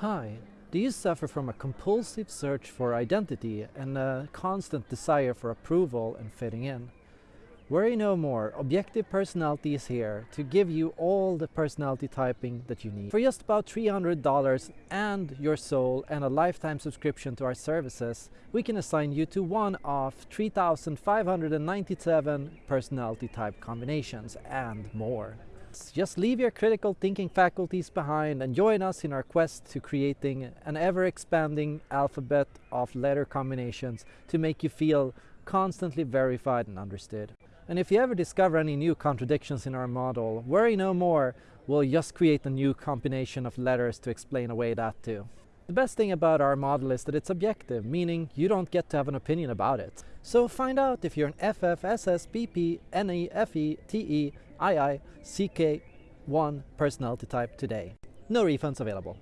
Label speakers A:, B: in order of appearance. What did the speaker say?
A: Hi, do you suffer from a compulsive search for identity and a constant desire for approval and fitting in? Worry no more, Objective Personality is here to give you all the personality typing that you need. For just about $300 and your soul and a lifetime subscription to our services, we can assign you to one of 3,597 personality type combinations and more. Just leave your critical thinking faculties behind and join us in our quest to creating an ever-expanding alphabet of letter combinations to make you feel constantly verified and understood. And if you ever discover any new contradictions in our model, worry no more, we'll just create a new combination of letters to explain away that too. The best thing about our model is that it's objective, meaning you don't get to have an opinion about it. So find out if you're an FF, SS, PP, NE, FE, TE, II, CK1 personality type today. No refunds available.